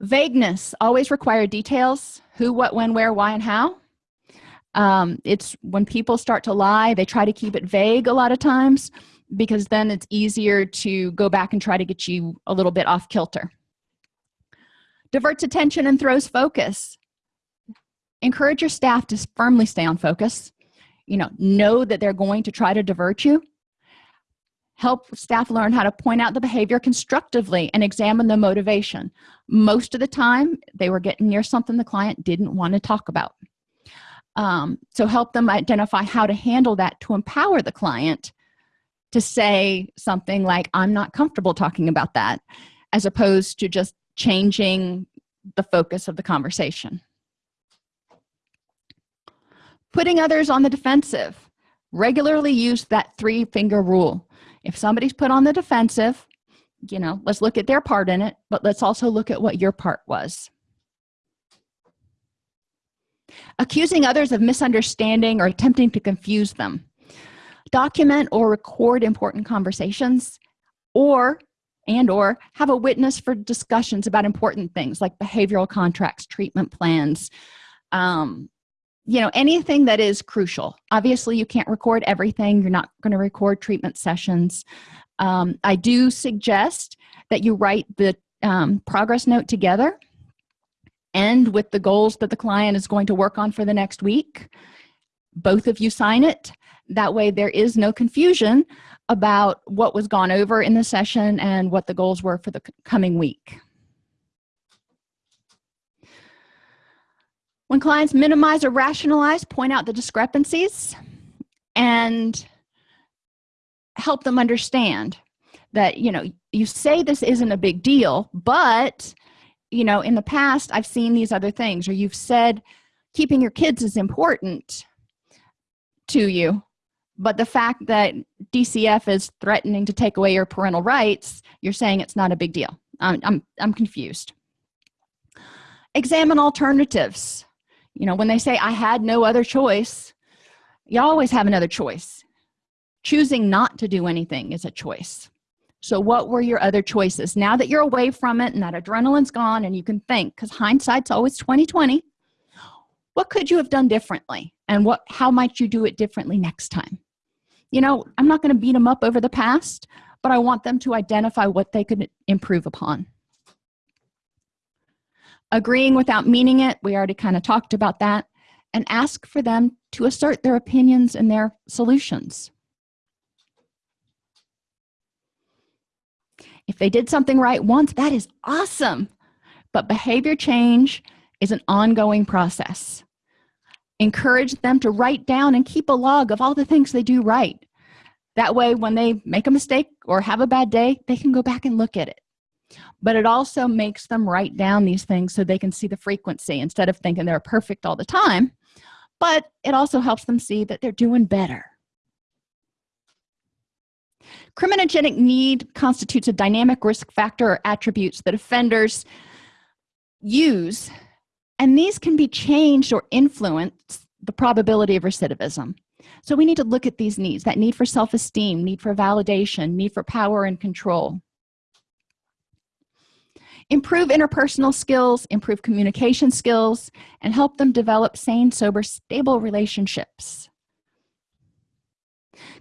Vagueness always require details. Who what when where why and how. Um, it's when people start to lie they try to keep it vague a lot of times because then it's easier to go back and try to get you a little bit off kilter diverts attention and throws focus. Encourage your staff to firmly stay on focus. You know know that they're going to try to divert you. Help staff learn how to point out the behavior constructively and examine the motivation. Most of the time they were getting near something the client didn't want to talk about. Um, so help them identify how to handle that to empower the client to say something like i'm not comfortable talking about that as opposed to just changing the focus of the conversation. Putting others on the defensive. Regularly use that three finger rule. If somebody's put on the defensive you know let's look at their part in it but let's also look at what your part was. Accusing others of misunderstanding or attempting to confuse them. Document or record important conversations or and or have a witness for discussions about important things like behavioral contracts treatment plans um, you know anything that is crucial. Obviously you can't record everything. You're not going to record treatment sessions. Um, i do suggest that you write the um, progress note together and with the goals that the client is going to work on for the next week both of you sign it that way there is no confusion about what was gone over in the session and what the goals were for the coming week. When clients minimize or rationalize point out the discrepancies and help them understand that you know you say this isn't a big deal but you know in the past i've seen these other things or you've said keeping your kids is important to you but the fact that dcf is threatening to take away your parental rights you're saying it's not a big deal. I'm i'm, I'm confused. Examine alternatives. You know when they say i had no other choice you always have another choice. Choosing not to do anything is a choice. So what were your other choices? Now that you're away from it and that adrenaline's gone and you can think because hindsight's always 2020 what could you have done differently? And what how might you do it differently next time you know i'm not going to beat them up over the past but i want them to identify what they could improve upon. Agreeing without meaning it we already kind of talked about that and ask for them to assert their opinions and their solutions. If they did something right once that is awesome but behavior change is an ongoing process encourage them to write down and keep a log of all the things they do right. That way when they make a mistake or have a bad day they can go back and look at it. But it also makes them write down these things so they can see the frequency instead of thinking they're perfect all the time. But it also helps them see that they're doing better. Criminogenic need constitutes a dynamic risk factor or attributes that offenders use and these can be changed or influence the probability of recidivism. So we need to look at these needs that need for self-esteem need for validation need for power and control. Improve interpersonal skills improve communication skills and help them develop sane sober stable relationships.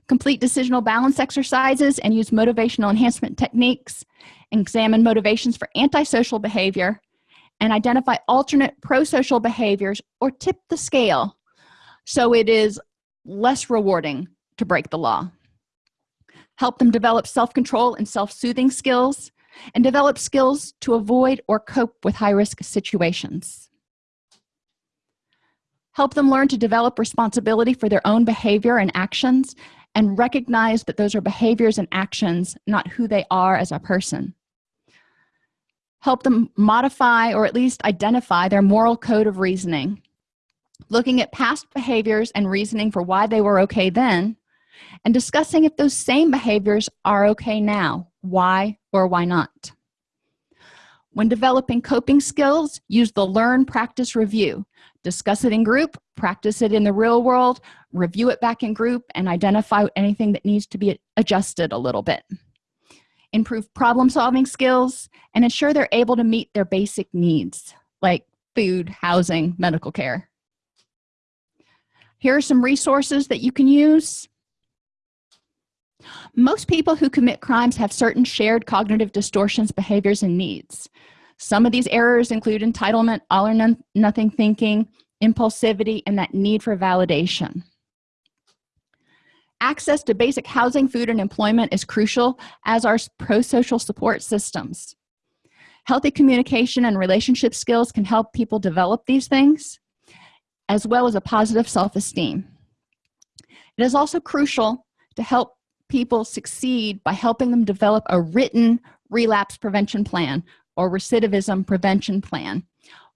Complete decisional balance exercises and use motivational enhancement techniques. Examine motivations for antisocial behavior and identify alternate pro-social behaviors or tip the scale so it is less rewarding to break the law. Help them develop self-control and self-soothing skills and develop skills to avoid or cope with high-risk situations. Help them learn to develop responsibility for their own behavior and actions and recognize that those are behaviors and actions not who they are as a person help them modify or at least identify their moral code of reasoning. Looking at past behaviors and reasoning for why they were okay then and discussing if those same behaviors are okay now why or why not. When developing coping skills use the learn practice review. Discuss it in group practice it in the real world review it back in group and identify anything that needs to be adjusted a little bit improve problem solving skills and ensure they're able to meet their basic needs like food housing medical care. Here are some resources that you can use. Most people who commit crimes have certain shared cognitive distortions behaviors and needs. Some of these errors include entitlement all or none, nothing thinking impulsivity and that need for validation access to basic housing food and employment is crucial as are pro-social support systems. Healthy communication and relationship skills can help people develop these things as well as a positive self-esteem. It is also crucial to help people succeed by helping them develop a written relapse prevention plan or recidivism prevention plan.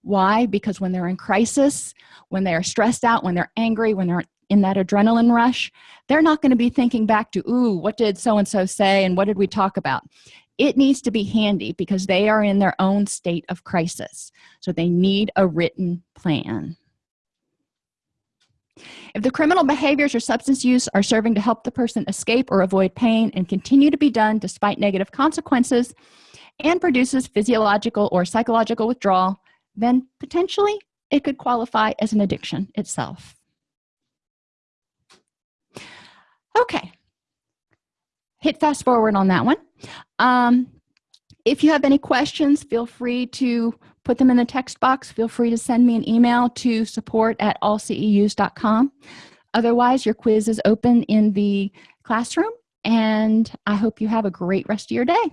Why? Because when they're in crisis when they are stressed out when they're angry when they're in that adrenaline rush they're not going to be thinking back to ooh what did so and so say and what did we talk about? It needs to be handy because they are in their own state of crisis. So they need a written plan. If the criminal behaviors or substance use are serving to help the person escape or avoid pain and continue to be done despite negative consequences and produces physiological or psychological withdrawal then potentially it could qualify as an addiction itself okay. Hit fast forward on that one. Um, if you have any questions feel free to put them in the text box. Feel free to send me an email to support at allceus.com otherwise your quiz is open in the classroom and i hope you have a great rest of your day